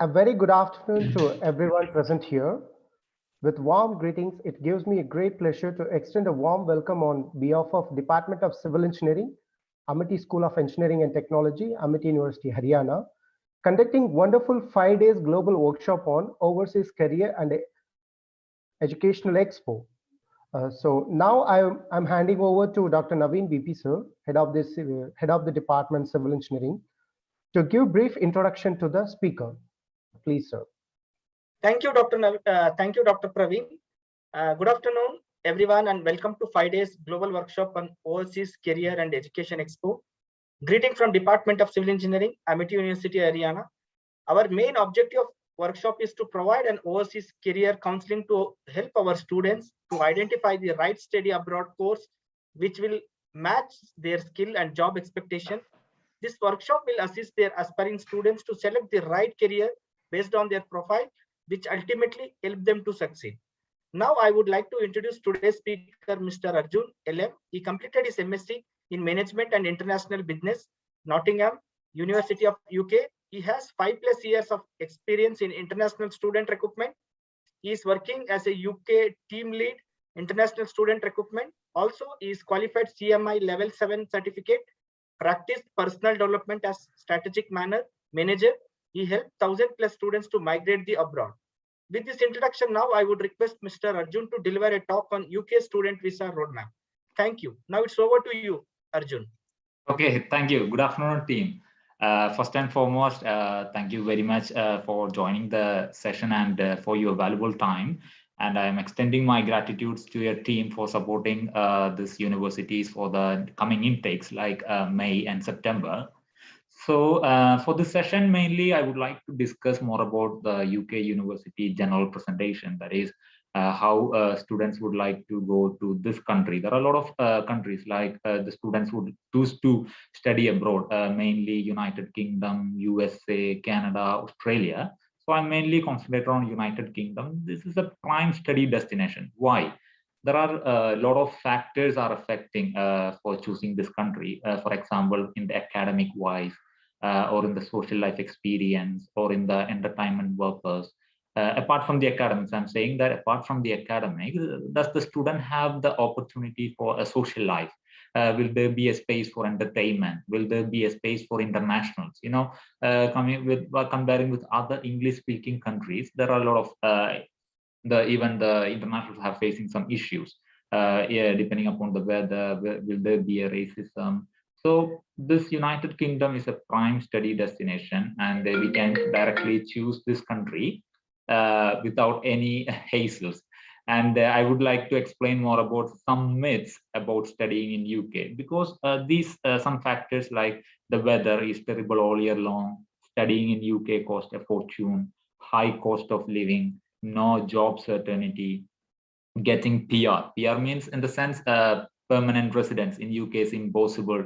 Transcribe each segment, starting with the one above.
A very good afternoon to everyone present here. With warm greetings, it gives me a great pleasure to extend a warm welcome on behalf of Department of Civil Engineering, Amity School of Engineering and Technology, Amity University, Haryana, conducting wonderful five days global workshop on overseas career and educational expo. Uh, so now I'm, I'm handing over to Dr. Naveen BP sir, head of this uh, head of the department civil engineering, to give brief introduction to the speaker. Please, sir. Thank you, Dr. Nav uh, thank you, Dr. Praveen. Uh, good afternoon, everyone, and welcome to five days global workshop on overseas career and education expo. Greeting from Department of Civil Engineering, Amity University, Haryana. Our main objective of workshop is to provide an overseas career counseling to help our students to identify the right study abroad course which will match their skill and job expectation. This workshop will assist their aspiring students to select the right career based on their profile, which ultimately help them to succeed. Now I would like to introduce today's speaker, Mr. Arjun LM. He completed his MSc in Management and International Business, Nottingham, University of UK. He has five plus years of experience in international student recruitment. He is working as a UK team lead, international student recruitment. Also, he is qualified CMI level 7 certificate, practiced personal development as strategic manner, manager. He helped 1000 plus students to migrate the abroad. With this introduction now, I would request Mr. Arjun to deliver a talk on UK student visa roadmap. Thank you. Now it's over to you, Arjun. Okay, thank you. Good afternoon, team. Uh, first and foremost, uh, thank you very much uh, for joining the session and uh, for your valuable time. And I'm extending my gratitude to your team for supporting uh, this universities for the coming intakes like uh, May and September. So for this session, mainly, I would like to discuss more about the UK university general presentation. That is, uh, how uh, students would like to go to this country. There are a lot of uh, countries like the students would choose to study abroad, mainly United Kingdom, USA, Canada, Australia. So I'm mainly concentrated on United Kingdom. This is a prime study destination. Why? There are a lot of factors are affecting uh, for choosing this country. Uh, for example, in the academic wise, uh, or in the social life experience, or in the entertainment workers, uh, apart from the academics i'm saying that apart from the academics does the student have the opportunity for a social life? Uh, will there be a space for entertainment? Will there be a space for internationals? You know uh, coming with uh, comparing with other english speaking countries there are a lot of uh, the even the internationals have facing some issues yeah depending upon the weather will there be a racism so this United Kingdom is a prime study destination and we can directly choose this country uh, without any hazels. And uh, I would like to explain more about some myths about studying in UK because uh, these uh, some factors like the weather is terrible all year long, studying in UK cost a fortune, high cost of living, no job certainty, getting PR. PR means in the sense uh, permanent residence in UK is impossible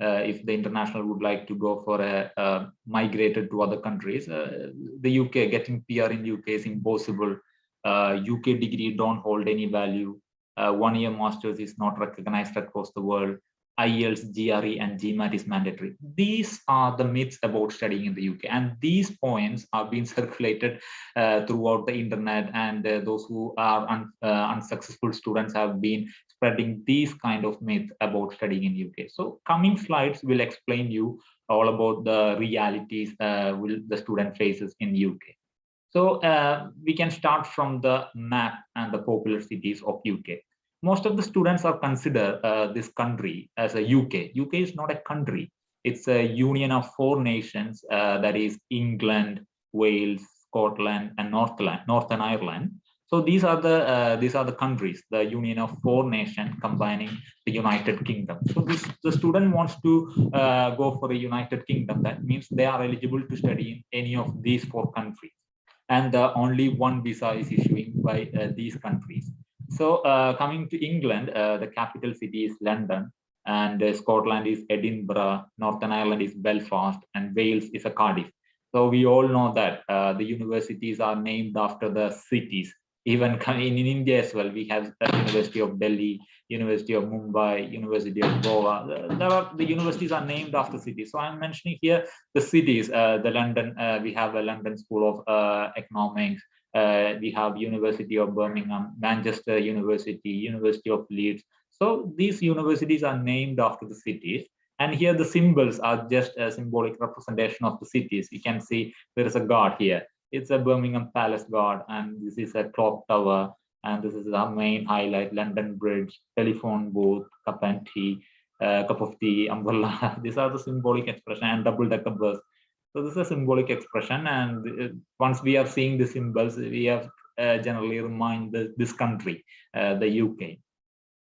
uh, if the international would like to go for a, a migrated to other countries, uh, the UK getting PR in UK is impossible. UK uh, degree don't hold any value. one year masters is not recognized across the world. IELTS, GRE, and GMAT is mandatory. These are the myths about studying in the UK, and these points are being circulated uh, throughout the internet. And uh, those who are un, uh, unsuccessful students have been spreading these kind of myths about studying in UK. So, coming slides will explain you all about the realities uh, will the student faces in UK. So uh, we can start from the map and the popular cities of UK most of the students are consider uh, this country as a UK. UK is not a country. It's a union of four nations, uh, that is England, Wales, Scotland, and Northern, Northern Ireland. So these are the uh, these are the countries, the union of four nations combining the United Kingdom. So this the student wants to uh, go for the United Kingdom. That means they are eligible to study in any of these four countries, and uh, only one visa is issuing by uh, these countries. So uh, coming to England, uh, the capital city is London, and Scotland is Edinburgh, Northern Ireland is Belfast, and Wales is a Cardiff. So we all know that the universities are named after the cities even in, in India as well, we have the University of Delhi, University of Mumbai, University of Goa. Are the universities are named after cities. So I'm mentioning here the cities. Uh, the London, uh, we have a London School of uh, Economics. Uh, we have University of Birmingham, Manchester University, University of Leeds. So these universities are named after the cities. And here the symbols are just a symbolic representation of the cities. You can see there is a guard here it's a Birmingham Palace Guard, and this is a clock tower, and this is the main highlight, London Bridge, telephone booth, cup and tea, uh, cup of tea, umbrella. These are the symbolic expression and double-decker bus. So this is a symbolic expression, and uh, once we are seeing the symbols, we have uh, generally remind the, this country, uh, the UK.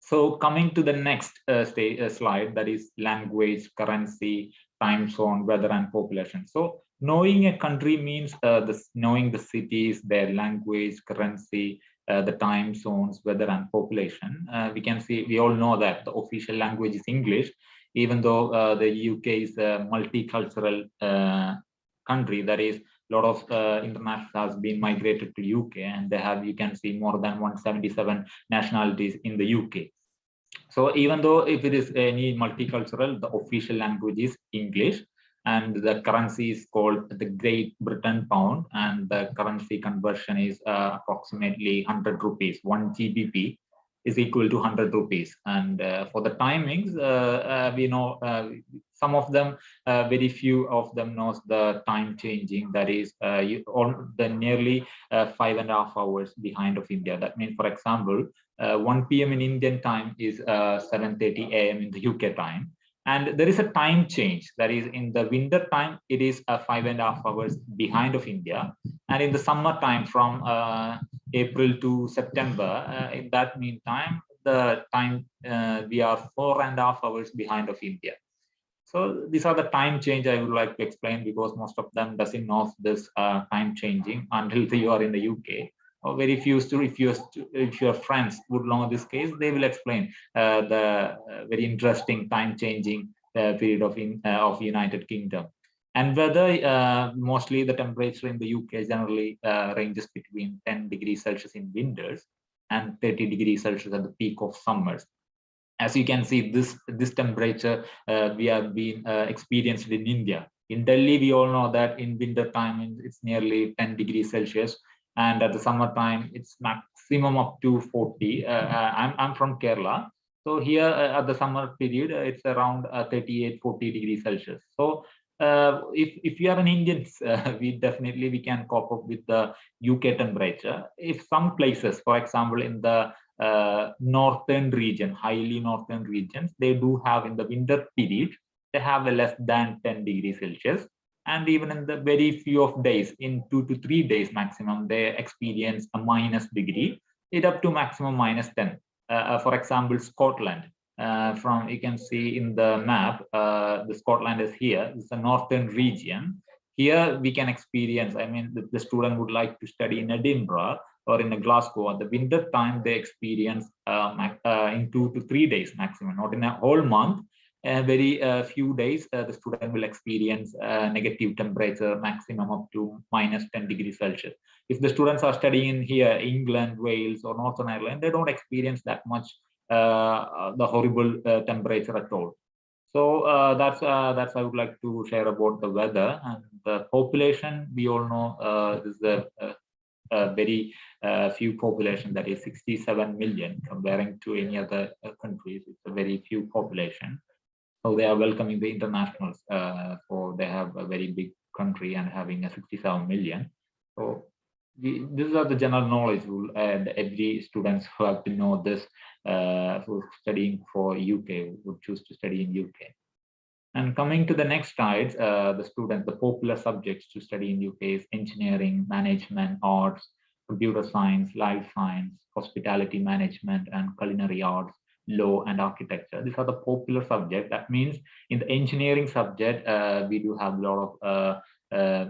So coming to the next uh, uh, slide, that is language, currency, time zone, weather, and population. So knowing a country means uh, knowing the cities, their language, currency, uh, the time zones, weather and population. Uh, we can see, we all know that the official language is English, even though uh, the UK is a multicultural uh, country, that is a lot of uh, internationals has been migrated to UK and they have, you can see more than 177 nationalities in the UK. So even though if it is any multicultural, the official language is English, and the currency is called the Great Britain pound and the currency conversion is uh, approximately 100 rupees one GBP is equal to 100 rupees and uh, for the timings uh, uh we know uh, some of them uh, very few of them knows the time changing that is you, all the nearly five and a half hours behind of India that means for example 1 p.m. in Indian time is 7:30 a.m. in the UK time and there is a time change. That is in the winter time it is a five and a half hours behind of india. And in the summer time from uh, april to september uh, in that meantime the time uh, we are four and a half hours behind of india. So these are the time change i would like to explain because most of them doesn't know this uh, time changing until you are in the uk or very few to if your if your friends would know this case they will explain uh, the uh, very interesting time changing uh, period of in uh, of united kingdom. And whether uh, mostly the temperature in the uk generally uh, ranges between 10 degrees celsius in winters and 30 degrees celsius at the peak of summers. As you can see this this temperature we have been experienced in india. In delhi we all know that in winter time it's nearly 10 degrees celsius and at the summertime it's maximum up to 40 uh, uh, I'm, I'm from kerala. So here uh, at the summer period it's around 38 40 degrees celsius. So uh, if if you are an Indian, uh, we definitely we can cope up with the UK temperature. If some places, for example, in the uh, northern region, highly northern regions, they do have in the winter period, they have a less than 10 degrees Celsius and even in the very few of days in two to three days maximum they experience a minus degree it up to maximum minus 10 uh, uh, for example scotland uh, from you can see in the map uh, the scotland is here it's a northern region. Here we can experience i mean the, the student would like to study in edinburgh or in glasgow. At the winter time they experience uh, in two to three days maximum not in a whole month a very uh, few days, uh, the student will experience uh, negative temperature maximum up to minus 10 degrees Celsius. If the students are studying here, England, Wales, or Northern Ireland, they don't experience that much uh, the horrible uh, temperature at all. So uh, that's that's I would like to share about the weather and the population. We all know this is a, a very few population that is 67 million comparing to any other countries. It's a very few population so they are welcoming the internationals uh, for they have a very big country and having a 67 million. So the, these are the general knowledge rule and every students who have to know this uh, who studying for uk would choose to study in uk and coming to the next slide uh, the students the popular subjects to study in uk is engineering management arts computer science life science hospitality management and culinary arts law and architecture. These are the popular subject. That means in the engineering subject, uh, we do have a lot of uh, uh,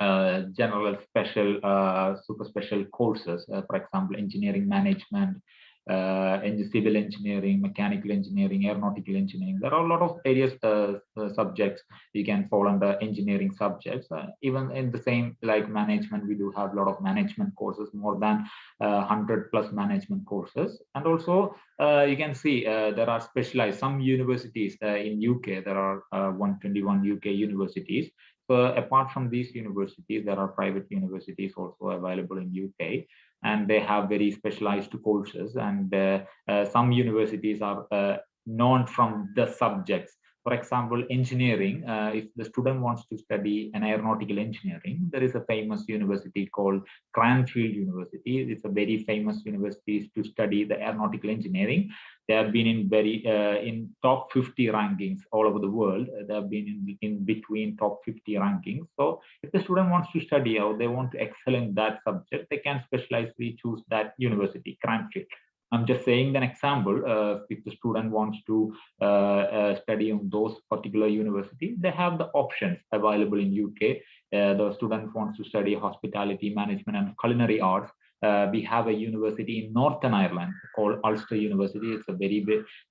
uh general special, uh, super special courses. Uh, for example, engineering management, uh, civil engineering, mechanical engineering, aeronautical engineering. There are a lot of areas, uh, uh, subjects you can fall under engineering subjects. Uh, even in the same like management, we do have a lot of management courses, more than 100 uh, plus management courses. And also uh, you can see there are specialized, some universities in UK, there are 121 UK universities. So apart from these universities, there are private universities also available in UK and they have very specialized courses. And uh, uh, some universities are uh, known from the subjects for example, engineering, uh, if the student wants to study an aeronautical engineering, there is a famous university called Cranfield University. It's a very famous university to study the aeronautical engineering. They have been in very uh, in top 50 rankings all over the world. They have been in, in between top 50 rankings. So if the student wants to study or they want to excel in that subject, they can specializely choose that university, Cranfield. I'm just saying an example. Uh, if the student wants to uh, uh, study on those particular universities, they have the options available in UK. Uh, the student wants to study hospitality management and culinary arts. Uh, we have a university in Northern Ireland called Ulster University. It's a very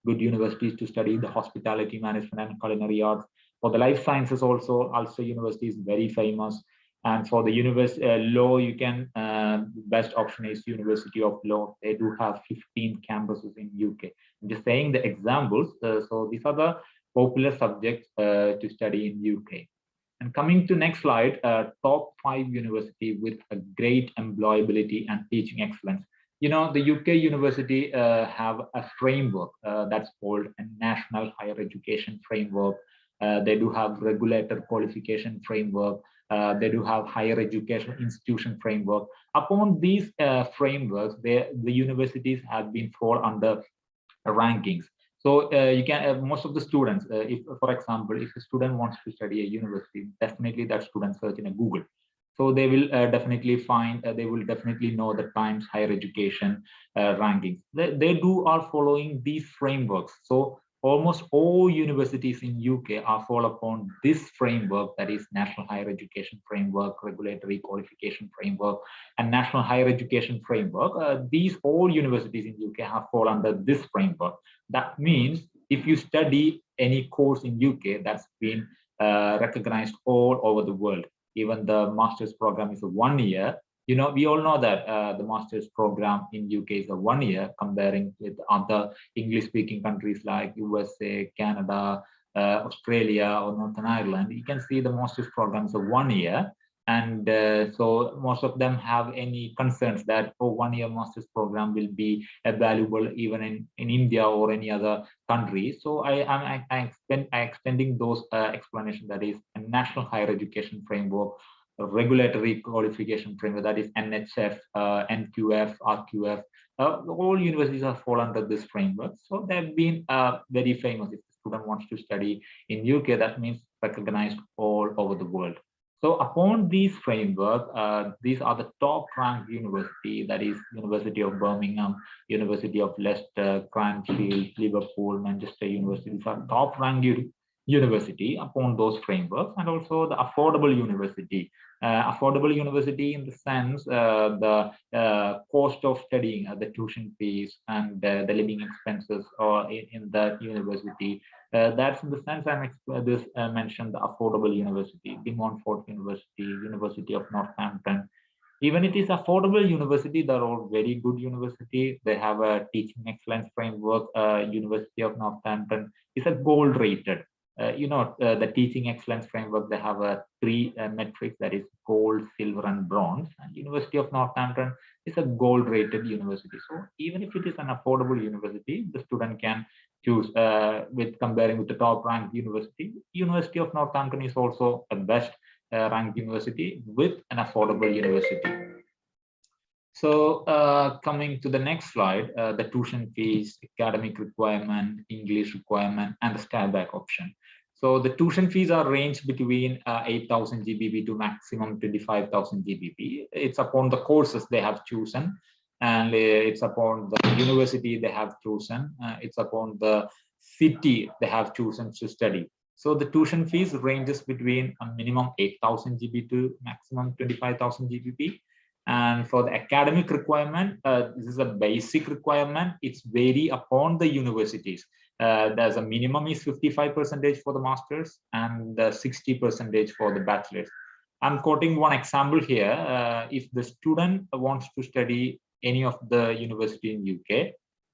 good university to study the hospitality management and culinary arts. For the life sciences also, Ulster University is very famous. And for the university uh, law, you can uh, best option is University of Law. They do have 15 campuses in UK. I'm just saying the examples. Uh, so these are the popular subjects uh, to study in UK. And coming to next slide, uh, top five university with a great employability and teaching excellence. You know, the UK university uh, have a framework that's called a National Higher Education Framework. They do have regulator qualification framework uh, they do have higher education institution framework. Upon these uh, frameworks, they, the universities have been fall under rankings. So uh, you can, uh, most of the students, uh, if, for example, if a student wants to study a university, definitely that student search in a Google. So they will uh, definitely find, they will definitely know the Times higher education rankings. They, they do are following these frameworks. So almost all universities in UK are fall upon this framework that is National Higher Education Framework, Regulatory Qualification Framework, and National Higher Education Framework. Uh, these all universities in UK have fall under this framework. That means if you study any course in UK that's been uh, recognized all over the world, even the master's program is one year, you know, we all know that uh, the master's program in UK is a one year comparing with other English speaking countries like USA, Canada, uh, Australia or Northern Ireland. You can see the master's programs are one year. And uh, so most of them have any concerns that oh, one year master's program will be valuable even in, in India or any other country. So I am I, I, extend, I extending those uh, explanations that is a national higher education framework regulatory qualification framework, that is NHF, uh, NQF, RQF. Uh, all universities are fall under this framework. So they've been uh, very famous. If the student wants to study in UK, that means recognized all over the world. So upon these framework, uh, these are the top ranked university, that is University of Birmingham, University of Leicester, Cranfield, Liverpool, Manchester University, these are top ranked university upon those frameworks and also the affordable university. Uh, affordable university in the sense uh, the uh, cost of studying uh, the tuition fees and uh, the living expenses or in, in that university. Uh, that's in the sense i'm this mentioned the affordable university De Montfort university university of northampton. Even it is affordable university they're all very good university. They have a teaching excellence framework university of northampton is a gold rated uh, you know, uh, the teaching excellence framework, they have a three uh, metrics that is gold, silver, and bronze. And University of Northampton is a gold rated university. So even if it is an affordable university, the student can choose uh, with comparing with the top ranked university. University of Northampton is also a best uh, ranked university with an affordable university. So uh, coming to the next slide, uh, the tuition fees, academic requirement, English requirement, and the step back option. So the tuition fees are ranged between uh, 8,000 GBP to maximum 25,000 GBP. It's upon the courses they have chosen and uh, it's upon the university they have chosen. Uh, it's upon the city they have chosen to study. So the tuition fees ranges between a minimum 8,000 GB to maximum 25,000 GBP. And for the academic requirement, uh, this is a basic requirement. It's vary upon the universities. Uh, there's a minimum is 55 percentage for the masters and 60 percentage for the bachelors. I'm quoting one example here. Uh, if the student wants to study any of the university in UK,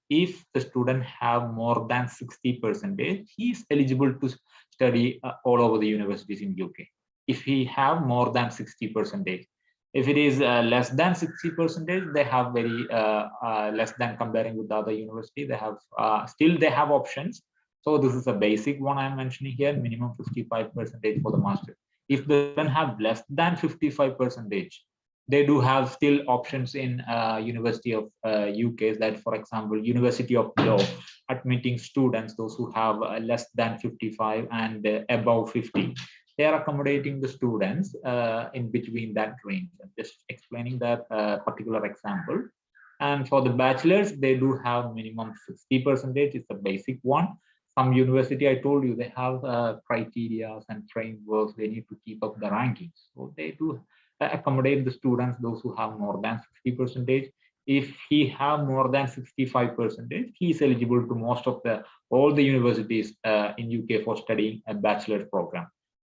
if the student have more than 60 percentage, he is eligible to study uh, all over the universities in UK. If he have more than 60 percentage, if it is uh, less than 60 percentage, they have very uh, uh, less than comparing with the other university. They have uh, still they have options. So this is a basic one I'm mentioning here, minimum 55 percentage for the master. If they don't have less than 55 percentage, they do have still options in uh, University of uh, UK that, for example, University of Law admitting students, those who have uh, less than 55 and above 50. They are accommodating the students uh, in between that range. I'm just explaining that uh, particular example. And for the bachelors, they do have minimum 60 percentage. It's a basic one. Some university, I told you, they have criteria and frameworks. They need to keep up the rankings. So they do accommodate the students, those who have more than 60 percentage. If he have more than 65 percentage, he is eligible to most of the all the universities uh, in UK for studying a bachelor's program.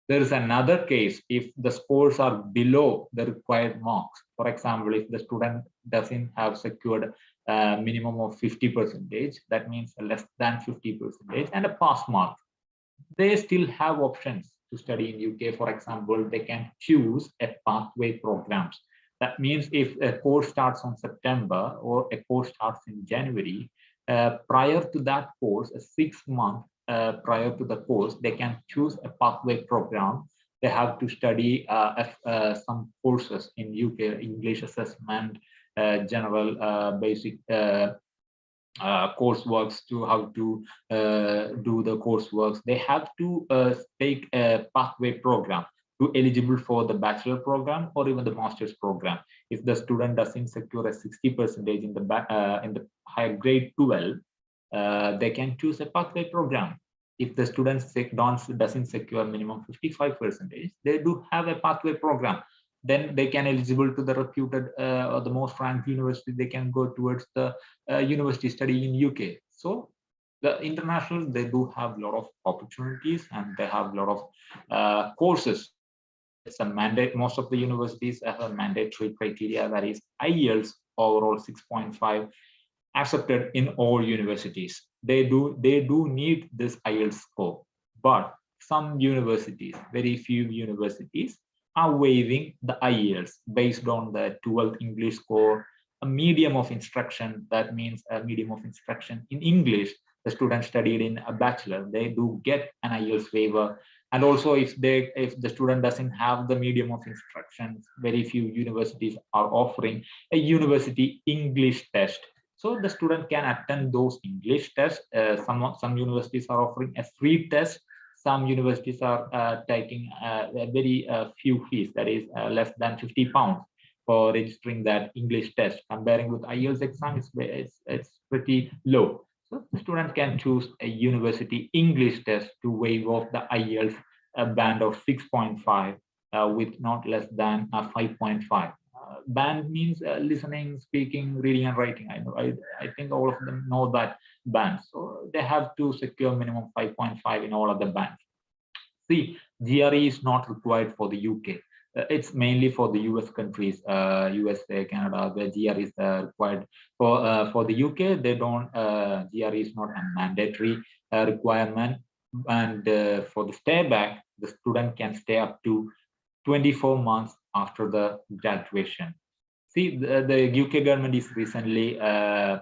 There is another case if the scores are below the required marks. For example, if the student doesn't have secured a minimum of 50 percentage, that means less than 50 percentage and a pass mark, they still have options to study in UK, for example, they can choose a pathway programs. That means if a course starts on September or a course starts in January, uh, prior to that course, a six month uh, prior to the course, they can choose a pathway program. They have to study uh, uh some courses in UK, English assessment, general basic uh, courseworks to how to uh, do the courseworks. They have to uh, take a pathway program to eligible for the bachelor program or even the master's program. If the student doesn't secure a 60 percentage in the uh, in the higher grade 12, uh, they can choose a pathway program. If the student doesn't secure minimum 55 percentage, they do have a pathway program. Then they can eligible to the reputed uh, or the most ranked university they can go towards the uh, university study in uk so the international they do have a lot of opportunities and they have a lot of uh, courses. It's a mandate most of the universities have a mandatory criteria that is ielts overall 6.5 accepted in all universities they do they do need this ielts score but some universities very few universities are waiving the IELTS based on the 12th English score, a medium of instruction, that means a medium of instruction in English, the student studied in a bachelor, they do get an IELTS waiver. And also if they if the student doesn't have the medium of instruction, very few universities are offering a university English test. So the student can attend those English tests. Uh, some, some universities are offering a free test some universities are uh, taking uh, very uh, few fees, that is uh, less than 50 pounds for registering that English test. Comparing with IELTS exam, it's, it's, it's pretty low. So the student can choose a university English test to waive off the IELTS band of 6.5 uh, with not less than 5.5 band means uh, listening, speaking, reading, and writing. I know. I, I think all of them know that band. So they have to secure minimum 5.5 in all of the bands. See, GRE is not required for the UK. Uh, it's mainly for the US countries, uh, USA, Canada, where GRE is uh, required. For uh, for the UK, they don't. Uh, GRE is not a mandatory requirement. And for the stay back, the student can stay up to 24 months after the graduation. See, the, the UK government is recently uh,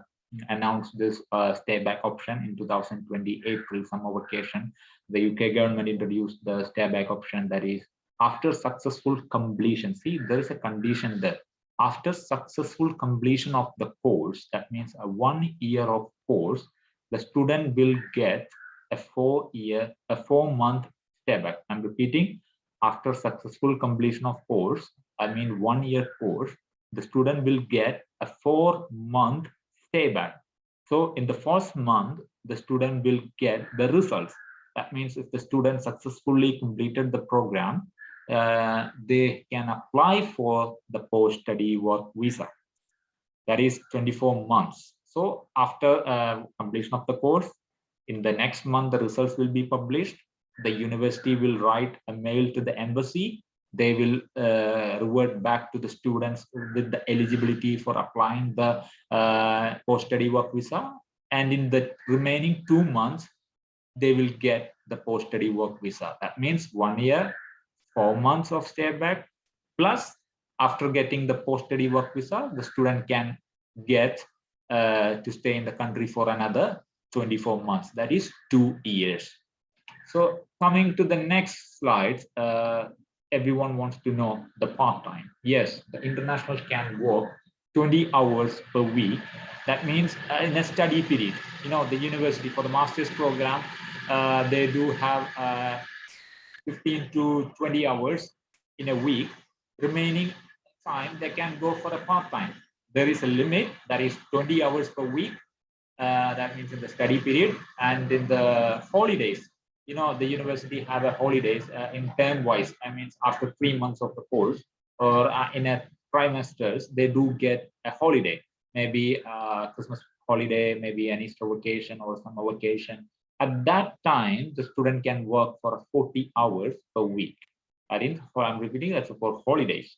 announced this uh, stay back option in 2020 April summer vacation. The UK government introduced the stay back option that is after successful completion. See, there is a condition there. After successful completion of the course, that means a one year of course, the student will get a four year, a four month stay back. I'm repeating, after successful completion of course, I mean one year course, the student will get a four month stay back. So in the first month, the student will get the results. That means if the student successfully completed the program, uh, they can apply for the post-study work visa. That is 24 months. So after uh, completion of the course, in the next month, the results will be published. The university will write a mail to the embassy. They will uh, revert back to the students with the eligibility for applying the uh, post-study work visa. And in the remaining two months, they will get the post-study work visa. That means one year, four months of stay back, plus after getting the post-study work visa, the student can get uh, to stay in the country for another 24 months. That is two years. So coming to the next slide, uh, everyone wants to know the part-time. Yes, the international can work 20 hours per week. That means uh, in a study period, you know, the university for the master's program, uh, they do have uh, 15 to 20 hours in a week. Remaining time, they can go for a part-time. There is a limit that is 20 hours per week. Uh, that means in the study period and in the holidays, you know, the university have a holidays uh, in term wise. I mean, after three months of the course or uh, in a trimesters, they do get a holiday, maybe uh, Christmas holiday, maybe an Easter vacation or summer vacation. At that time, the student can work for 40 hours per week. I didn't, I'm repeating that's for holidays.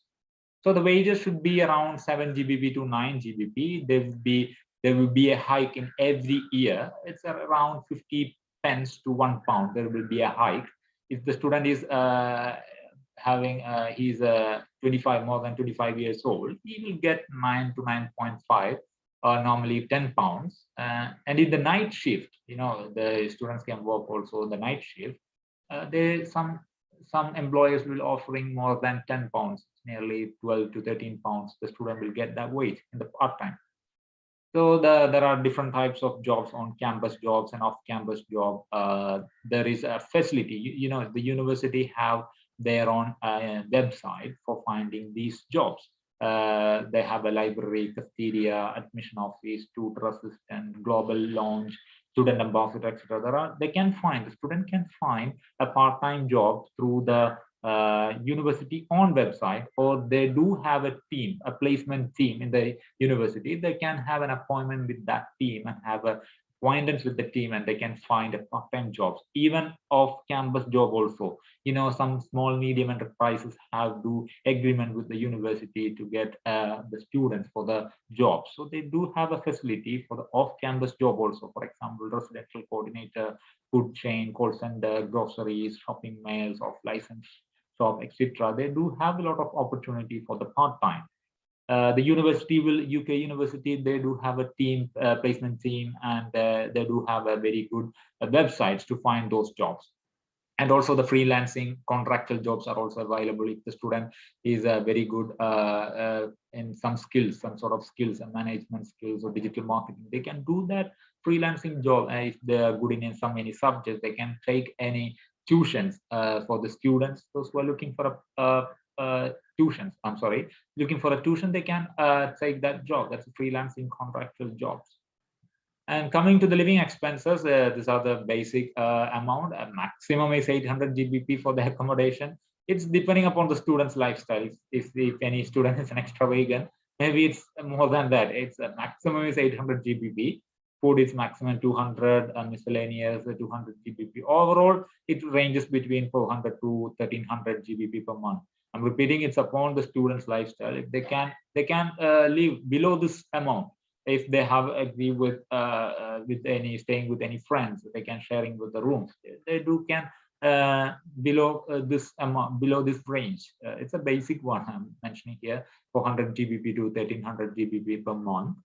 So the wages should be around 7 GBP to 9 GBP. There will be there will be a hike in every year. It's around 50 pence to one pound. There will be a hike. If the student is uh, having uh, he's uh, 25 more than 25 years old, he will get 9 to 9.5 or normally 10 pounds. Uh, and in the night shift, you know, the students can work also the night shift. Uh, there some some employers will offering more than 10 pounds, nearly 12 to 13 pounds. The student will get that wage in the part time. So the, there are different types of jobs on campus jobs and off campus job. Uh, there is a facility, you, you, know, the university have their own uh, website for finding these jobs. Uh, they have a library, cafeteria, admission office, tutor assistant, global launch, student ambassador, etc. There are they can find the student can find a part-time job through the uh, university on website or they do have a team a placement team in the university. They can have an appointment with that team and have a acquaintance with the team and they can find a part-time jobs even off campus job also. You know some small medium enterprises have do agreement with the university to get uh, the students for the job. So they do have a facility for the off-campus job also for example residential coordinator food chain call center groceries shopping malls off license shop etc they do have a lot of opportunity for the part-time. Uh, the university will UK university they do have a team uh, placement team and uh, they do have a very good uh, websites to find those jobs. And also the freelancing contractual jobs are also available if the student is uh, very good uh, in some skills some sort of skills and management skills or digital marketing. They can do that freelancing job if they are good in some any subjects they can take any tuitions for the students those who are looking for a uh, tuitions i'm sorry looking for a tuition they can uh, take that job. That's a freelancing contractual jobs. And coming to the living expenses uh, these are the basic uh, amount. A maximum is 800 gbp for the accommodation. It's depending upon the student's lifestyle if, if any student is an extravagant maybe it's more than that. It's a maximum is 800 gbp food is maximum 200 and miscellaneous 200 gbp overall it ranges between 400 to 1300 gbp per month I'm repeating it's upon the student's lifestyle. If they can, they can uh, live below this amount. If they have agree with uh, uh, with any staying with any friends, they can sharing with the rooms. They do can uh, below uh, this amount, below this range. Uh, it's a basic one I'm mentioning here, 400 GBP to 1300 GBP per month.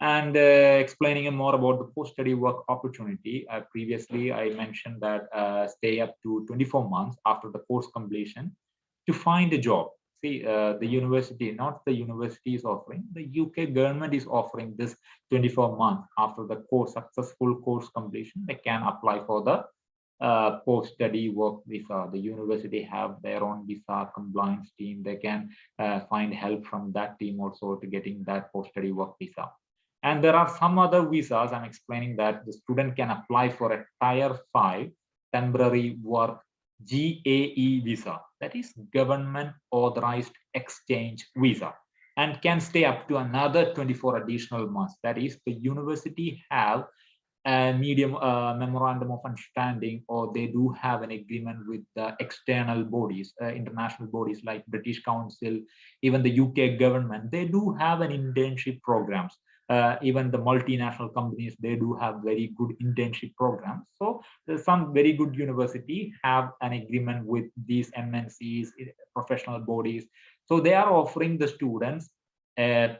And explaining more about the post-study work opportunity. previously, I mentioned that stay up to 24 months after the course completion to find a job. See, uh, the university, not the university is offering, the UK government is offering this 24 months after the course, successful course completion, they can apply for the uh, post-study work visa. The university have their own visa compliance team. They can uh, find help from that team also to getting that post-study work visa. And there are some other visas. I'm explaining that the student can apply for a tier five temporary work GAE visa, that is government authorized exchange visa and can stay up to another 24 additional months. That is the university have a medium uh, memorandum of understanding or they do have an agreement with the external bodies, uh, international bodies like British Council, even the UK government, they do have an internship programs uh, even the multinational companies they do have very good internship programs. So some very good university have an agreement with these mncs eh, professional bodies. So they are offering the students a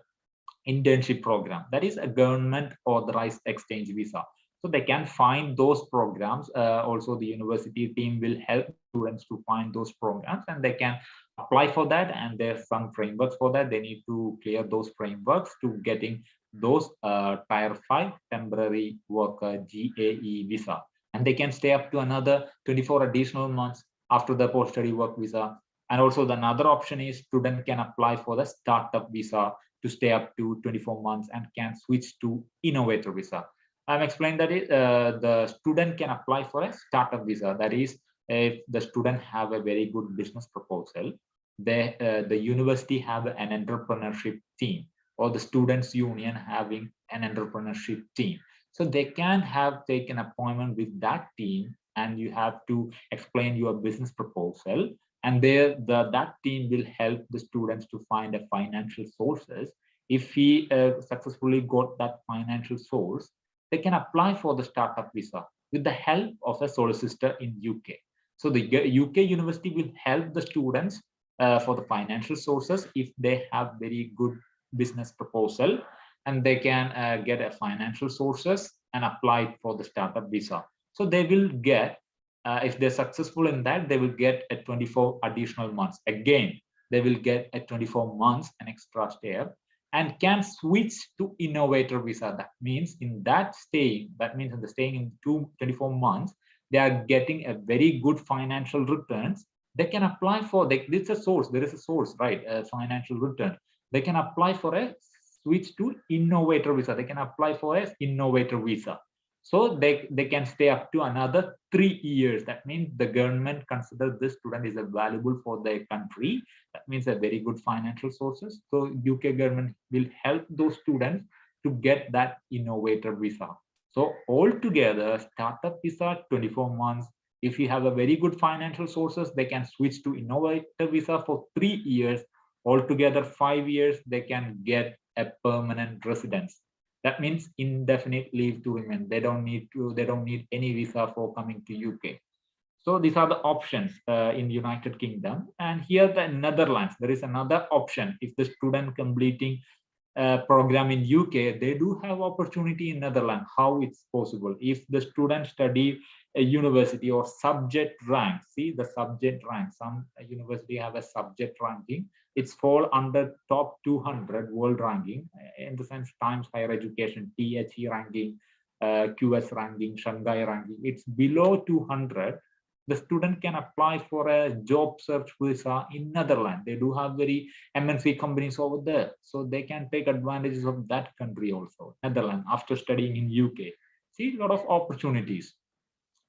internship program. That is a government authorized exchange visa. So they can find those programs uh, also the university team will help students to find those programs and they can apply for that and there's some frameworks for that. They need to clear those frameworks to getting those uh, tier 5 temporary worker GAE visa. And they can stay up to another 24 additional months after the post-study work visa. And also the another option is student can apply for the startup visa to stay up to 24 months and can switch to innovator visa. I'm explaining that it, uh, the student can apply for a startup visa. That is if the student have a very good business proposal they uh, the university have an entrepreneurship team or the students union having an entrepreneurship team. So they can have taken appointment with that team and you have to explain your business proposal. And there the that team will help the students to find a financial sources. If he uh, successfully got that financial source they can apply for the startup visa with the help of a solicitor in uk so the uk university will help the students uh, for the financial sources if they have very good business proposal and they can uh, get a financial sources and apply for the startup visa. So they will get uh, if they're successful in that they will get a 24 additional months. Again they will get a 24 months an extra step and can switch to innovator visa. That means in that staying that means in the staying in two 24 months they are getting a very good financial returns. They can apply for they, it's a source there is a source right a financial return they can apply for a switch to innovator visa. They can apply for a innovator visa. So they, they can stay up to another three years. That means the government considers this student is valuable for their country. That means a very good financial sources. So UK government will help those students to get that innovator visa. So altogether, startup visa 24 months. If you have a very good financial sources, they can switch to innovator visa for three years altogether five years they can get a permanent residence. That means indefinite leave to remain. They don't need to they don't need any visa for coming to uk so these are the options uh, in united kingdom. And here the netherlands there is another option. If the student completing a program in uk they do have opportunity in netherlands. How it's possible? If the student study a university or subject rank see the subject rank. Some university have a subject ranking it's fall under top 200 world ranking in the sense times higher education the ranking uh, qs ranking shanghai ranking. It's below 200 the student can apply for a job search visa in netherlands. They do have very mnc companies over there so they can take advantages of that country also netherlands after studying in uk see a lot of opportunities.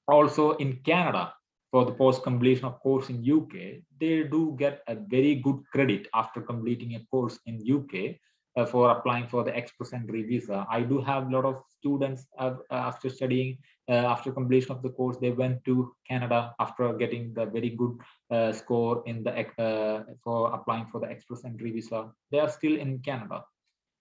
Also in canada for the post completion of course in UK, they do get a very good credit after completing a course in UK uh, for applying for the express entry visa. I do have a lot of students uh, after studying, uh, after completion of the course, they went to Canada after getting the very good uh, score in the uh, for applying for the express entry visa. They are still in Canada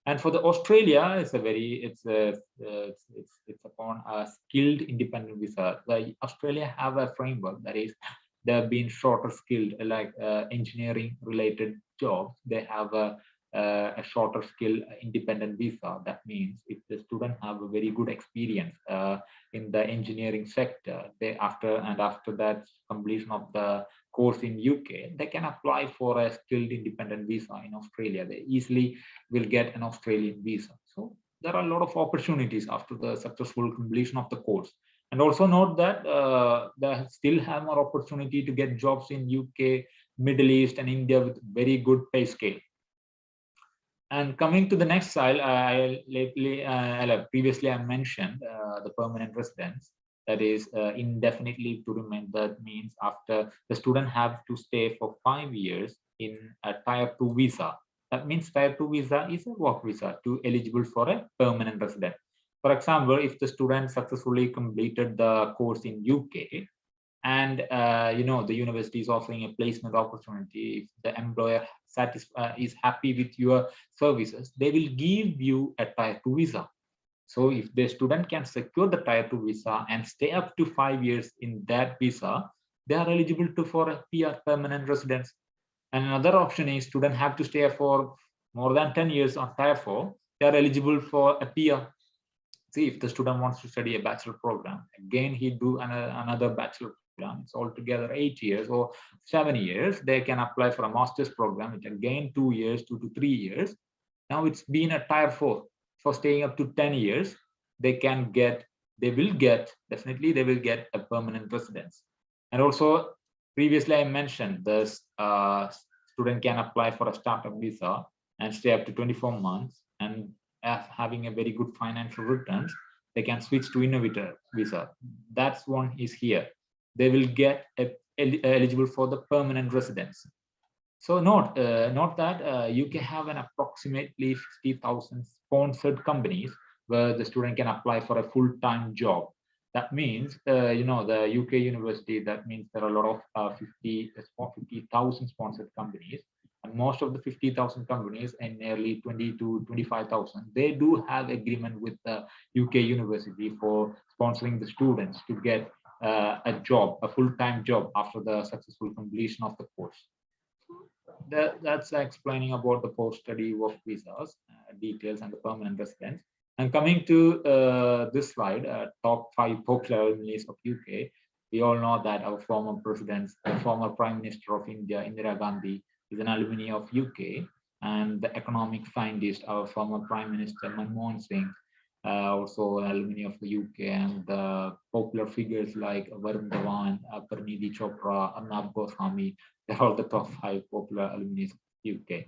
and for the australia it's a very it's a it's it's, it's upon a skilled independent visa. The australia have a framework that is they've been shorter skilled like uh, engineering related jobs. They have a uh, a shorter skill independent visa. That means if the student have a very good experience uh, in the engineering sector they after and after that completion of the course in UK, they can apply for a skilled independent visa in Australia. They easily will get an Australian visa. So there are a lot of opportunities after the successful completion of the course. And also note that uh, they still have more opportunity to get jobs in UK, Middle East, and India with very good pay scale. And coming to the next slide, I lately, uh, previously I mentioned uh, the permanent residence. That is uh, indefinite leave to remain. That means after the student have to stay for five years in a tier two visa. That means tier two visa is a work visa to eligible for a permanent resident. For example, if the student successfully completed the course in UK and uh, you know the university is offering a placement opportunity, if the employer satisfied uh, is happy with your services, they will give you a tier two visa. So if the student can secure the tier two visa and stay up to five years in that visa, they are eligible to for a PR permanent residence. And another option is student have to stay for more than 10 years on tier four, they are eligible for a PR. See, if the student wants to study a bachelor program, again, he do another, another bachelor program. It's altogether eight years or seven years. They can apply for a master's program, which again, two years, two to three years. Now it's been a tier four for staying up to 10 years. They can get, they will get, definitely they will get a permanent residence. And also previously I mentioned this uh, student can apply for a startup visa and stay up to 24 months and having a very good financial returns, they can switch to innovator visa. That's one is here. They will get a, eligible for the permanent residence. So note, uh, note that uh, UK have an approximately 50,000 sponsored companies where the student can apply for a full-time job. That means, uh, you know, the UK university, that means there are a lot of uh, 50, 50,000 sponsored companies and most of the 50,000 companies and nearly 20 to 25,000, they do have agreement with the UK university for sponsoring the students to get uh, a job, a full-time job after the successful completion of the course. That, that's explaining about the post-study work visas, uh, details and the permanent residence. And coming to uh, this slide, uh, top five popular alumni of UK, we all know that our former president, former Prime Minister of India, Indira Gandhi, is an alumni of UK, and the economic scientist, our former Prime Minister Manmohan Singh, uh, also alumni of the UK, and the popular figures like Varun Dhawan, uh, Parineeti Chopra, Arnab Goswami, they're all the top five popular alumni of UK.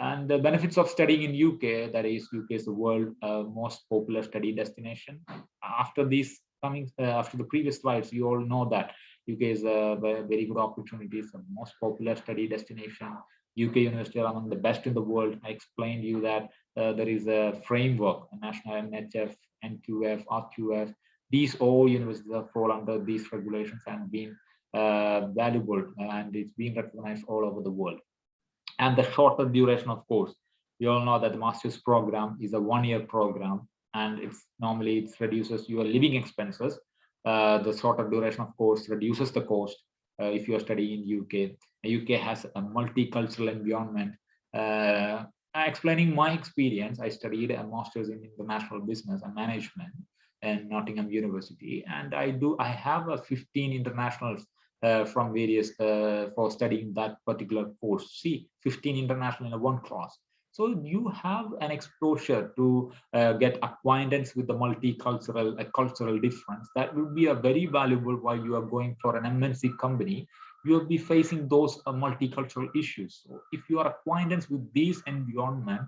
And the benefits of studying in UK, that is, UK is the world uh, most popular study destination. After these coming, uh, after the previous slides, you all know that UK is a very good opportunity, it's the most popular study destination. UK university are among the best in the world. I explained you that uh, there is a framework, a national NHF, NQF, RQF. These all universities fall under these regulations and been uh, valuable and it's being recognized all over the world. And the shorter duration, of course, you all know that the master's program is a one-year program and it's normally it reduces your living expenses uh, the shorter duration of course reduces the cost uh, if you are studying in UK. UK has a multicultural environment. Uh, explaining my experience, I studied a master's in international business and management in Nottingham University, and I do I have a 15 internationals uh, from various uh, for studying that particular course. See, 15 international in one class. So you have an exposure to uh, get acquaintance with the multicultural uh, cultural difference. That would be a very valuable while you are going for an MNC company. You will be facing those uh, multicultural issues. So if you are acquaintance with this environment,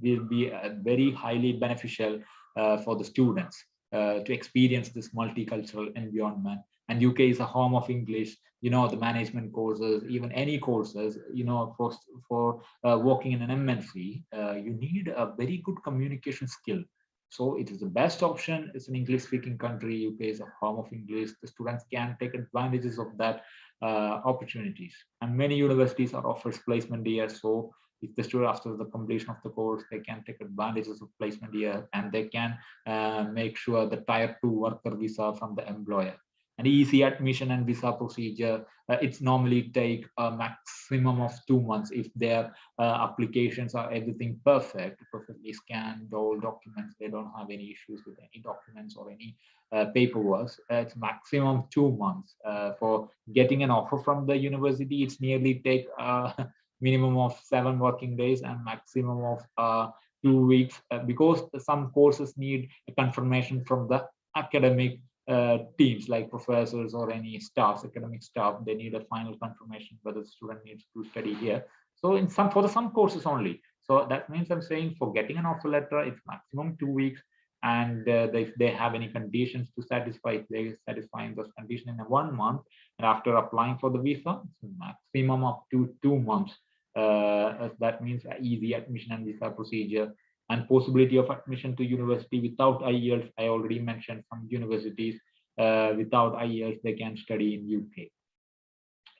will be uh, very highly beneficial uh, for the students uh, to experience this multicultural environment and UK is a home of English, you know, the management courses, even any courses, you know, for, for uh, working in an MNC, uh, you need a very good communication skill. So it is the best option. It's an English speaking country. UK is a home of English. The students can take advantages of that opportunities. And many universities are offers placement year. So if the student after the completion of the course, they can take advantages of placement year and they can uh, make sure the tier two worker visa from the employer an easy admission and visa procedure. Uh, it's normally take a maximum of two months if their uh, applications are everything perfect, perfectly scanned, all documents, they don't have any issues with any documents or any uh, paperwork. Uh, it's maximum two months uh, for getting an offer from the university. It's nearly take a uh, minimum of seven working days and maximum of two weeks because some courses need a confirmation from the academic uh, teams like professors or any staff, academic staff, they need a final confirmation whether the student needs to study here. So in some for the some courses only. So that means I'm saying for getting an offer letter, it's maximum two weeks. and uh, if they have any conditions to satisfy, if they satisfying those conditions in one month, and after applying for the visa, it's maximum up to two months. Uh, that means easy admission and visa procedure and possibility of admission to university without IELTS. I already mentioned some universities uh, without IELTS, they can study in UK.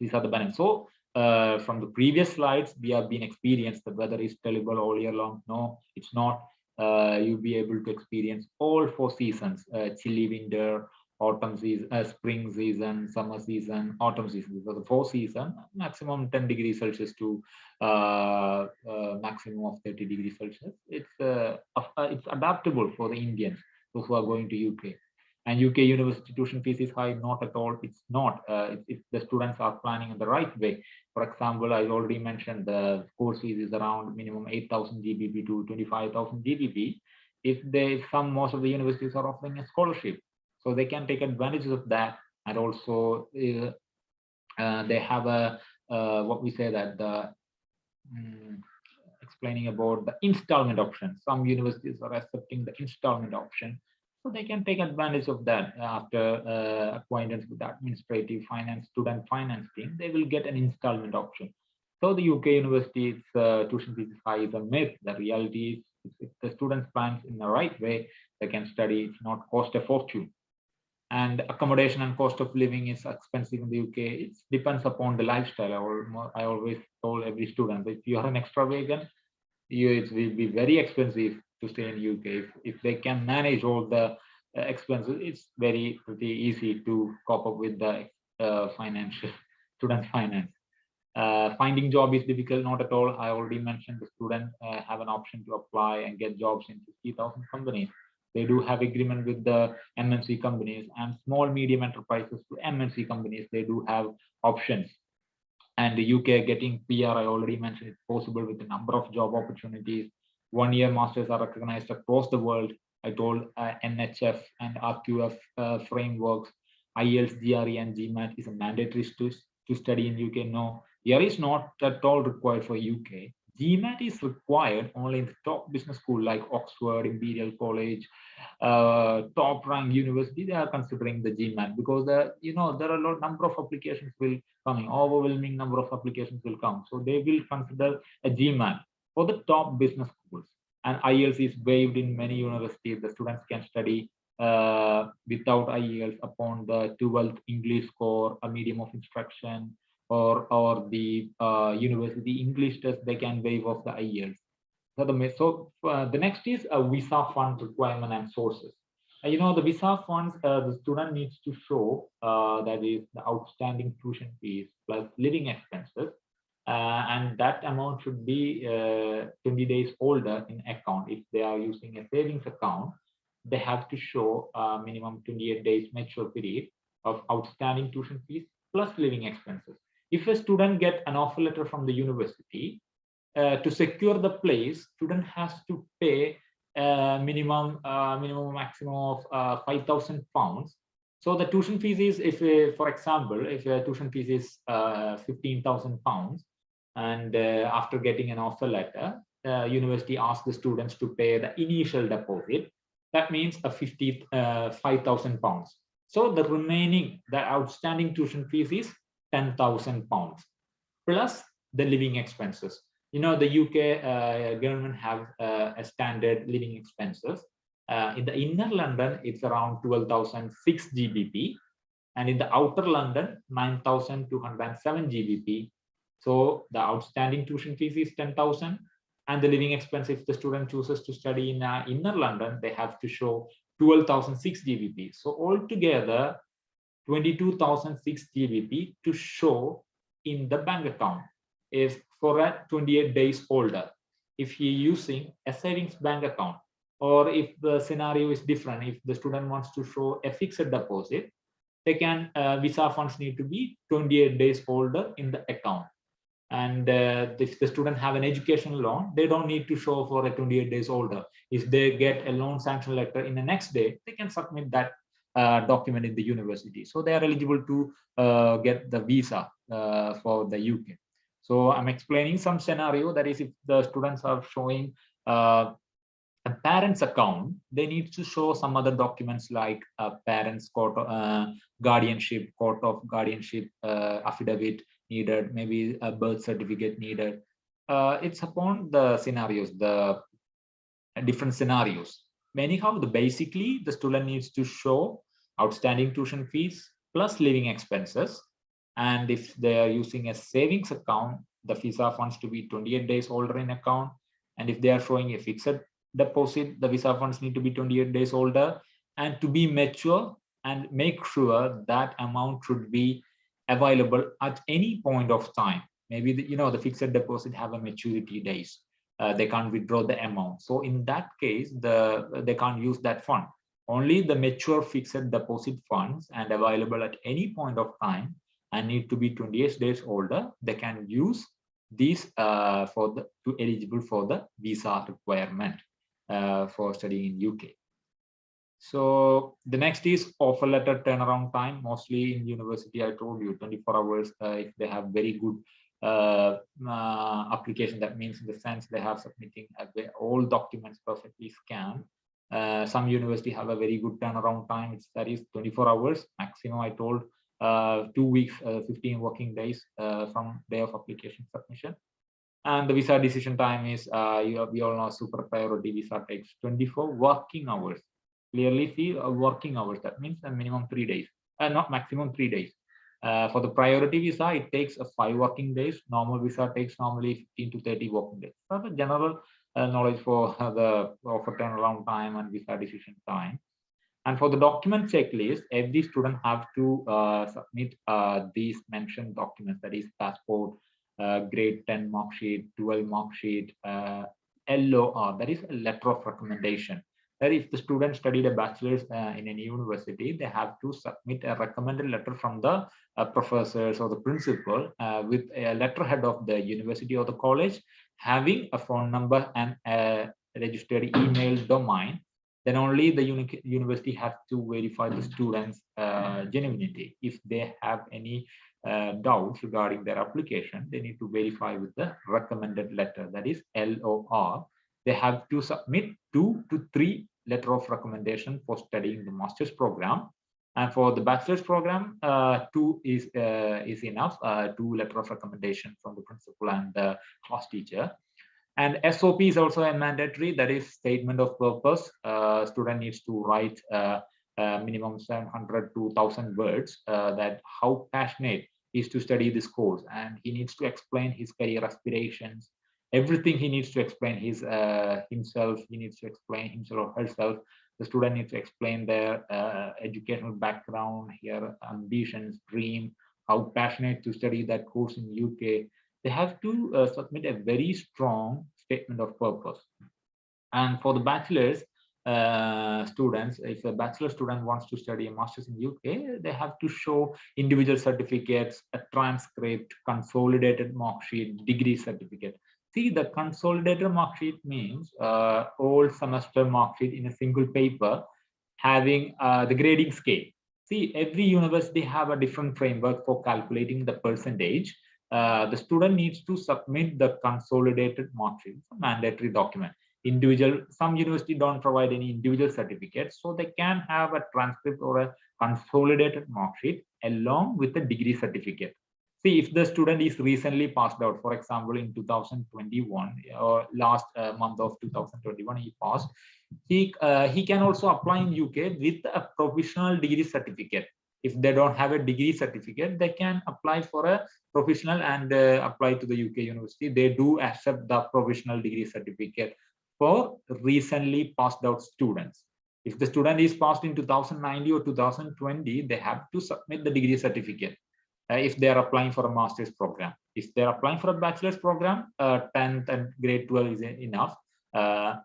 These are the benefits. So uh, from the previous slides, we have been experienced the weather is terrible all year long. No, it's not. Uh, you'll be able to experience all four seasons, uh, chilly winter, autumn season, uh, spring season, summer season, autumn season. So the four season, maximum 10 degrees Celsius to uh, uh, maximum of 30 degrees Celsius. It's uh, it's adaptable for the Indians, those who are going to UK and UK university tuition fees is high, not at all. It's not. Uh, if, the students are planning in the right way. For example, I already mentioned the course fees is around minimum 8,000 GBP to 25,000 GBP. If they, some, most of the universities are offering a scholarship, so they can take advantage of that. And also, uh, uh, they have a uh, what we say that the um, explaining about the installment option. Some universities are accepting the installment option so they can take advantage of that after uh, acquaintance with the administrative finance, student finance team, they will get an installment option. So the UK university's uh, tuition fees is high is a myth. The reality is if the students plans in the right way, they can study, it's not cost a fortune. And accommodation and cost of living is expensive in the UK. It depends upon the lifestyle. I always told every student, if you are an extravagant, you, it will be very expensive to stay in UK. If, if they can manage all the uh, expenses, it's very pretty easy to cope up with the uh, financial student finance. Uh, finding job is difficult, not at all. I already mentioned the student uh, have an option to apply and get jobs in 50,000 companies. They do have agreement with the MNC companies and small medium enterprises to MNC companies. They do have options. And the UK getting PR, I already mentioned, it's possible with a number of job opportunities one year masters are recognized across the world. I told uh, NHF and RQF uh, frameworks, IELTS, GRE, and GMAT is a mandatory to, to study in UK. No, GRE is not at all required for UK. GMAT is required only in the top business school like Oxford, Imperial College, uh, top rank university. They are considering the GMAT because the you know there are a lot number of applications will coming, overwhelming number of applications will come. So they will consider a GMAT for the top business schools. And IELTS is waived in many universities. The students can study uh, without IELTS upon the 12th English score, a medium of instruction, or, or the uh, university English test, they can waive off the IELTS. So the, so, uh, the next is a visa fund requirement and sources. Uh, you know, the visa funds, uh, the student needs to show uh, that is the outstanding tuition fees plus living expenses uh, and that amount should be uh, 20 days older in account. If they are using a savings account, they have to show a minimum 28 days mature period of outstanding tuition fees plus living expenses. If a student get an offer letter from the university, uh, to secure the place, student has to pay uh, minimum, uh, minimum maximum of uh, 5,000 pounds. So the tuition fees is, if, uh, for example, if a tuition fees is 15,000 pounds, and uh, after getting an offer letter, uh, university asks the students to pay the initial deposit. That means a 50, uh, 5,000 pounds. So the remaining, the outstanding tuition fees is 10,000 pounds plus the living expenses. You know, the UK uh, government have uh, a standard living expenses. Uh, in the inner London, it's around 12,006 GBP. And in the outer London, 9,207 GBP so the outstanding tuition fees is 10,000 and the living expense if the student chooses to study in uh, inner London, they have to show 12,006 GBP. So altogether 22,006 GBP to show in the bank account if for a 28 days older. If he using a savings bank account or if the scenario is different, if the student wants to show a fixed deposit, they can uh, visa funds need to be 28 days older in the account and uh, if the student have an educational loan they don't need to show for a 28 days older if they get a loan sanction letter in the next day they can submit that uh, document in the university so they are eligible to uh, get the visa uh, for the uk so i'm explaining some scenario that is if the students are showing uh, a parent's account, they need to show some other documents like a parent's court, uh, guardianship, court of guardianship affidavit needed, maybe a birth certificate needed. It's upon the scenarios, the different scenarios. Anyhow, the basically the student needs to show outstanding tuition fees plus living expenses. And if they are using a savings account, the visa funds to be 28 days older in account. And if they are showing a fixed deposit, the visa funds need to be 28 days older and to be mature and make sure that amount should be available at any point of time. Maybe, the, you know, the fixed deposit have a maturity days. Uh, they can't withdraw the amount. So in that case, the they can't use that fund. Only the mature fixed deposit funds and available at any point of time and need to be 28 days older, they can use these uh, for the to eligible for the visa requirement uh, for studying in UK. So the next is offer letter turnaround time. Mostly in university, I told you 24 hours uh, if they have very good uh, uh, application. That means in the sense they have submitting all documents perfectly scanned. Uh, some university have a very good turnaround time. It's that is 24 hours maximum. I told uh, two weeks, uh, 15 working days uh, from day of application submission. And the visa decision time is, you, we all know super priority visa takes 24 working hours. Clearly see working hours. That means a minimum three days, not maximum three days. Uh, for the priority visa, it takes uh, five working days. Normal visa takes normally 15 to 30 working days. So the general uh, knowledge for the offer turnaround time and visa decision time. And for the document checklist, every student have to uh, submit these mentioned documents, that is passport, grade 10 mark sheet, 12 mark sheet, LOR, that is a letter of recommendation. That if the student studied a bachelor's uh, in any university, they have to submit a recommended letter from the uh, professors or the principal with a letterhead of the university or the college, having a phone number and a registered email domain. Then only the uni university has to verify the students uh, genuinity. If they have any uh, doubts regarding their application they need to verify with the recommended letter that is lor they have to submit two to three letter of recommendation for studying the master's program and for the bachelor's program uh, two is uh, is enough uh, two letter of recommendation from the principal and the class teacher and SOP is also a mandatory, that is statement of purpose. Uh, student needs to write uh, uh, minimum 700 to 1000 words that how passionate he is to study this course. And he needs to explain his career aspirations, everything he needs to explain his uh, himself, he needs to explain himself or herself. The student needs to explain their uh, educational background, here ambitions, dream, how passionate to study that course in UK, they have to uh, submit a very strong statement of purpose. And for the bachelor's uh, students, if a bachelor student wants to study a master's in UK, they have to show individual certificates, a transcript, consolidated mark sheet, degree certificate. See, the consolidated mark sheet means uh, all semester mark sheet in a single paper having uh, the grading scale. See, every university have a different framework for calculating the percentage uh, the student needs to submit the consolidated mark sheet, mandatory document. Individual, some university don't provide any individual certificates, so they can have a transcript or a consolidated mark sheet along with the degree certificate. See, if the student is recently passed out, for example, in 2021 or last uh, month of 2021, he passed, he, uh, he can also apply in UK with a provisional degree certificate if they don't have a degree certificate, they can apply for a professional and uh, apply to the UK university. They do accept the provisional degree certificate for recently passed out students. If the student is passed in 2090 or 2020, they have to submit the degree certificate if they are applying for a master's program. If they're applying for a bachelor's program, uh, 10th and grade 12 is enough. Uh,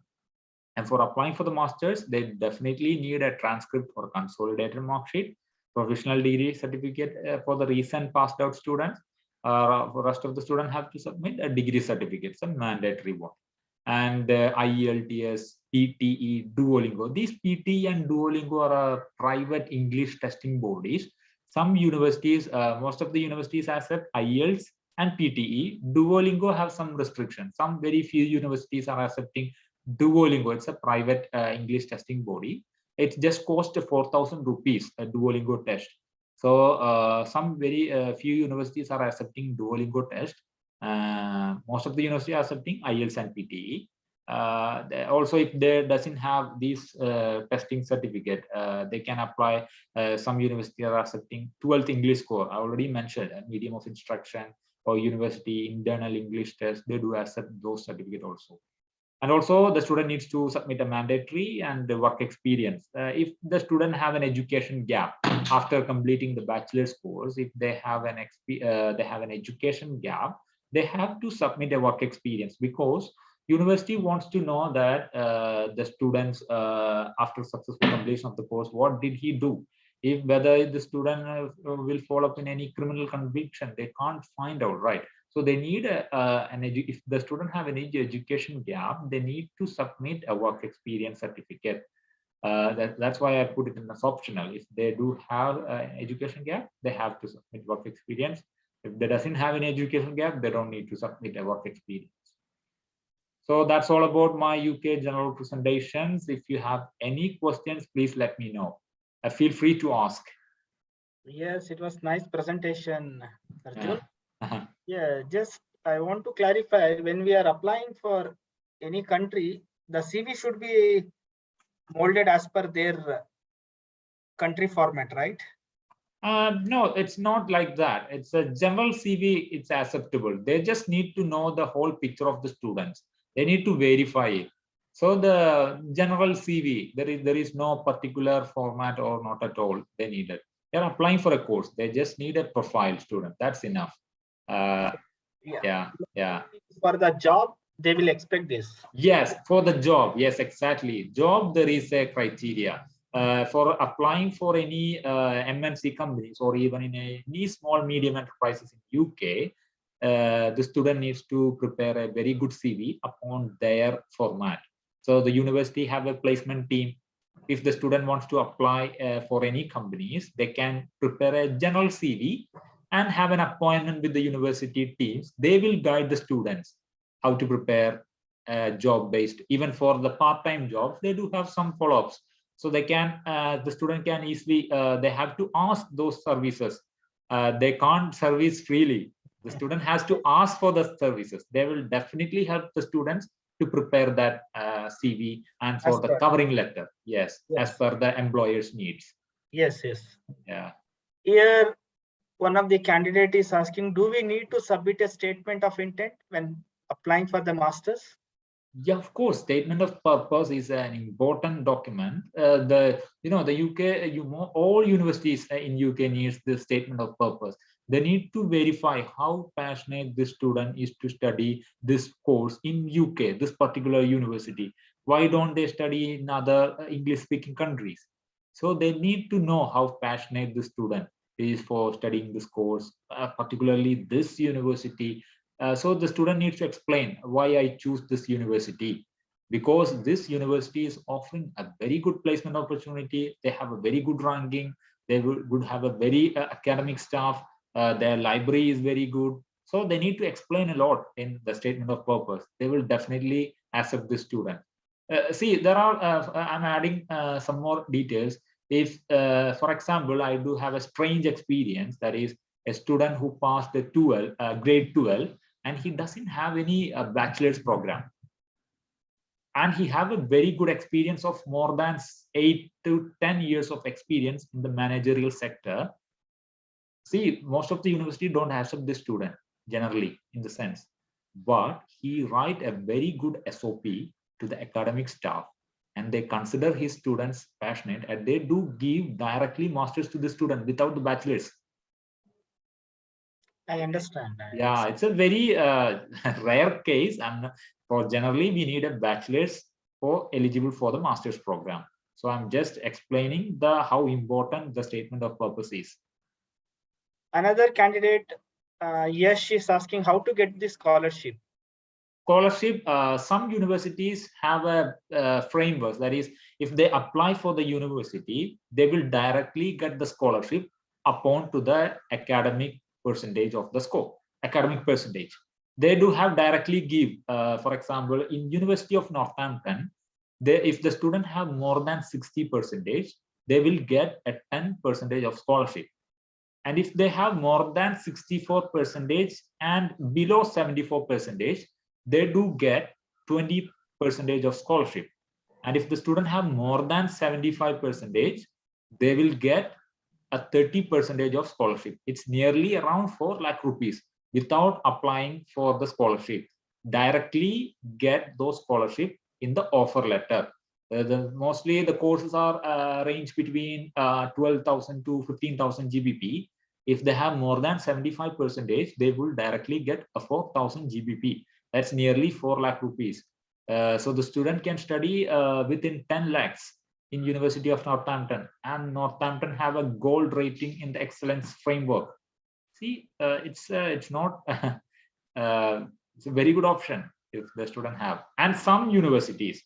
and for applying for the master's, they definitely need a transcript or consolidated mark sheet professional degree certificate uh, for the recent passed out students. Uh, for rest of the students have to submit a degree certificate, a mandatory one. And uh, IELTS, PTE, Duolingo. These PTE and Duolingo are uh, private English testing bodies. Some universities, uh, most of the universities accept IELTS and PTE. Duolingo have some restrictions. Some very few universities are accepting Duolingo. It's a private uh, English testing body. It just cost 4,000 rupees a Duolingo test. So uh, some very uh, few universities are accepting Duolingo test. Uh, most of the universities are accepting IELTS and PTE. Uh, also, if they doesn't have this uh, testing certificate, uh, they can apply. Uh, some university are accepting 12th English score. I already mentioned a medium of instruction or university internal English test. They do accept those certificate also. And also the student needs to submit a mandatory and the work experience. Uh, if the student have an education gap after completing the bachelor's course, if they have an uh, they have an education gap, they have to submit a work experience because university wants to know that uh, the students uh, after successful completion of the course, what did he do? If whether the student uh, will fall up in any criminal conviction, they can't find out, right? So they need a, uh, an edu if the student have an edu- education gap, they need to submit a work experience certificate. Uh, that, that's why I put it in as optional. If they do have an education gap, they have to submit work experience. If they doesn't have an education gap, they don't need to submit a work experience. So that's all about my UK general presentations. If you have any questions, please let me know. Uh, feel free to ask. Yes, it was nice presentation, Arjun. Uh-huh. Yeah, just I want to clarify, when we are applying for any country, the CV should be molded as per their country format, right? Uh, no, it's not like that. It's a general CV, it's acceptable. They just need to know the whole picture of the students. They need to verify it. So the general CV, there is there is no particular format or not at all they need it. They're applying for a course. They just need a profile student. That's enough. Uh, Yeah. yeah, yeah. For the job, they will expect this. Yes, for the job. Yes, exactly. Job, there is a criteria. Uh, for applying for any uh, MNC companies or even in a, any small medium enterprises in UK, uh, the student needs to prepare a very good CV upon their format. So the university have a placement team. If the student wants to apply uh, for any companies, they can prepare a general CV and have an appointment with the university teams. They will guide the students how to prepare uh, job based even for the part-time jobs they do have some follow-ups so they can uh, the student can easily uh, they have to ask those services they can't service freely the student has to ask for the services they will definitely help the students to prepare that uh, cv and for As the per- covering letter yes, as Yes. per the employer's needs Yes, yes. yeah Here, one of the candidate is asking, do we need to submit a statement of intent when applying for the masters? Yeah, of course. Statement of purpose is an important document. Uh, the you know the UK, you all universities uh, in UK needs the statement of purpose. They need to verify how passionate this student is to study this course in UK, this particular university. Why don't they study in other uh, English-speaking countries? So they need to know how passionate the student is for studying this course, uh, particularly this university uh, so the student needs to explain why I choose this university because this university is offering a very good placement opportunity. They have a very good ranking. They would, would have a very uh, academic staff. Uh, their library is very good. So they need to explain a lot in the statement of purpose. They will definitely accept this student. Uh, see, there are, uh, I'm adding uh, some more details. If, uh, for example, I do have a strange experience, that is a student who passed the 12, uh, grade 12, and he doesn't have any uh, bachelor's program and he have a very good experience of more than eight to 10 years of experience in the managerial sector. See, most of the university don't accept this student generally in the sense, but he write a very good SOP to the academic staff and they consider his students passionate and they do give directly masters to the student without the bachelor's. I understand. I Yeah, it's a very uh, rare case and for generally we need a bachelor's for eligible for the master's program. So I'm just explaining the how important the statement of purpose is. Another candidate, uh, yes, she's asking how to get the scholarship. Scholarship, uh, some universities have a uh, framework that is if they apply for the university, they will directly get the scholarship upon to the academic percentage of the score, academic percentage. they do have directly give uh, for example in university of northampton they if the student have more than 60 percentage they will get a 10 percentage of scholarship and if they have more than 64 percentage and below 74 percentage they do get 20 percentage of scholarship. And if the student have more than 75 percentage they will get a 30 percentage of scholarship. It's nearly around 4 lakh rupees without applying for the scholarship. Directly get those scholarship in the offer letter. Uh, the mostly the courses are uh, range between uh, 12000 to 15000 gbp if they have more than 75 percentage they will directly get a 4000 gbp that's nearly 4 lakh rupees. Uh, so the student can study uh, within 10 lakhs in university of northampton. And northampton have a gold rating in the excellence framework. See uh, it's uh, it's not uh, it's a very good option if the student have. And some universities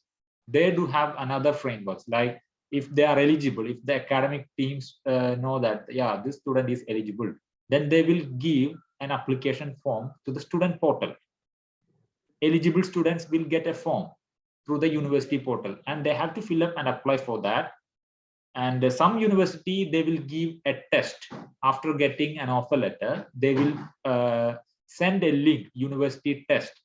they do have another frameworks like if they are eligible if the academic teams uh, know that yeah this student is eligible then they will give an application form to the student portal. Eligible students will get a form through the university portal and they have to fill up and apply for that. And some university they will give a test. After getting an offer letter they will uh, send a link university test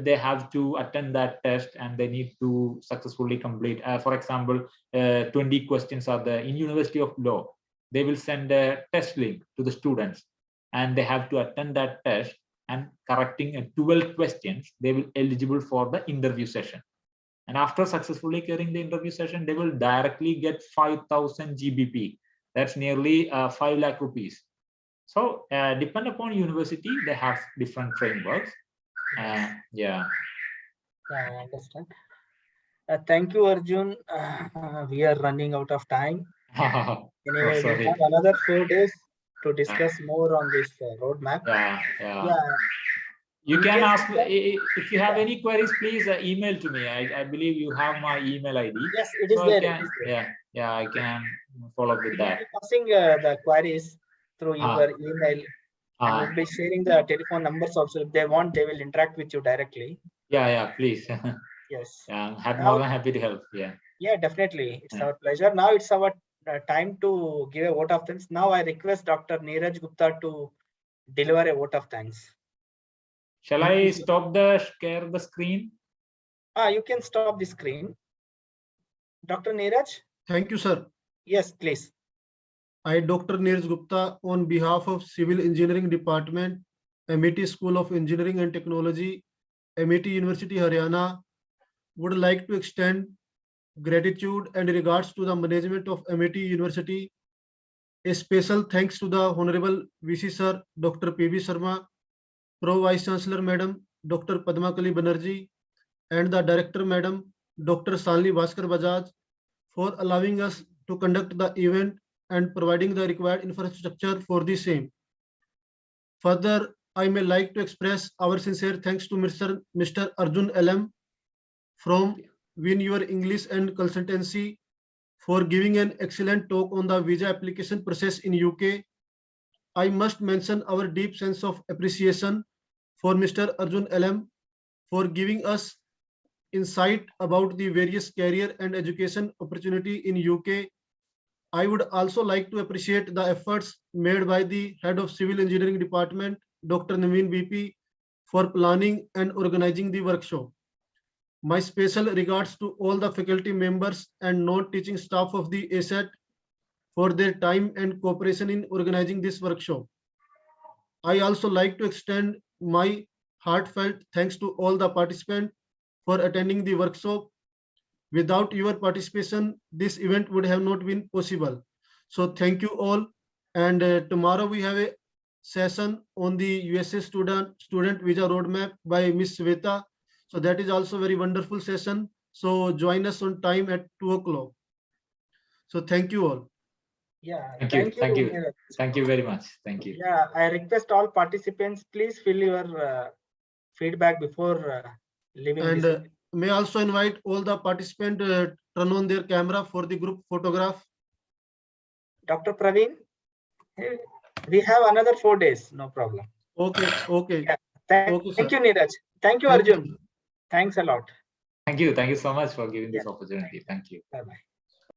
they have to attend that test and they need to successfully complete. Uh, for example uh, 20 questions are there in university of law. They will send a test link to the students and they have to attend that test and correcting uh, 12 questions they will eligible for the interview session. And after successfully clearing the interview session they will directly get 5000 gbp that's nearly uh, 5 lakh rupees. So uh, depend upon university they have different frameworks uh, yeah Yeah, I understand. Uh, thank you, Arjun. Uh, we are running out of time. Anyway, we sorry. have another four days to discuss more on this uh, roadmap. yeah yeah Yeah, you can ask if you have any queries please uh, email to me I, I believe you have my email id yes, it is so there. can, is there. yeah yeah i can follow up with that Passing uh, the queries through Ah. your email. And uh, We'll be sharing the telephone numbers also. If they want, they will interact with you directly. yeah yeah please Yes. yeah i'm more than happy to help yeah Yeah, definitely. It's Yeah. our pleasure. Now it's our uh, time to give a vote of thanks. Now I request Dr. Neeraj Gupta to deliver a vote of thanks. shall i stop the share the screen Ah, you can stop the screen. Dr. Neeraj? Thank you, sir. Yes, please. I, Dr. Neeraj Gupta, on behalf of Civil Engineering Department, Amity School of Engineering and Technology, Amity University, Haryana, would like to extend gratitude and regards to the management of Amity University. A special thanks to the Honorable VC Sir, Dr. P.V. Sharma, Pro Vice Chancellor Madam, Dr. Padmakali Banerjee, and the Director Madam, Dr. Salni Bhaskar Bajaj, for allowing us to conduct the event and providing the required infrastructure for the same. Further, I may like to express our sincere thanks to Mr. Mr. Arjun LM from Win Your English and Consultancy for giving an excellent talk on the visa application process in UK. I must mention our deep sense of appreciation for Mr. Arjun LM for giving us insight about the various career and education opportunity in UK I would also like to appreciate the efforts made by the Head of Civil Engineering Department, Dr. Naveen BP, for planning and organizing the workshop. My special regards to all the faculty members and non-teaching staff of the ASET for their time and cooperation in organizing this workshop. I also like to extend my heartfelt thanks to all the participants for attending the workshop without your participation this event would have not been possible so thank you all and uh, tomorrow we have a session on the usa student student visa roadmap by miss Sveta. so that is also very wonderful session so join us on time at two o'clock so thank you all Yeah. Thank you, thank you. Neeraj. thank you very much thank you Yeah, I request all participants, please fill your uh, feedback before uh, leaving. and this uh, may also invite all the participants uh, turn on their camera for the group photograph Dr. Praveen, we have another four days, no problem. okay okay Yeah. Thank, Okay, thank you, Neeraj. Thank you, Thank you, Arjun. Thanks a lot. Thank you. Thank you so much for giving this opportunity. Thank you. Bye bye.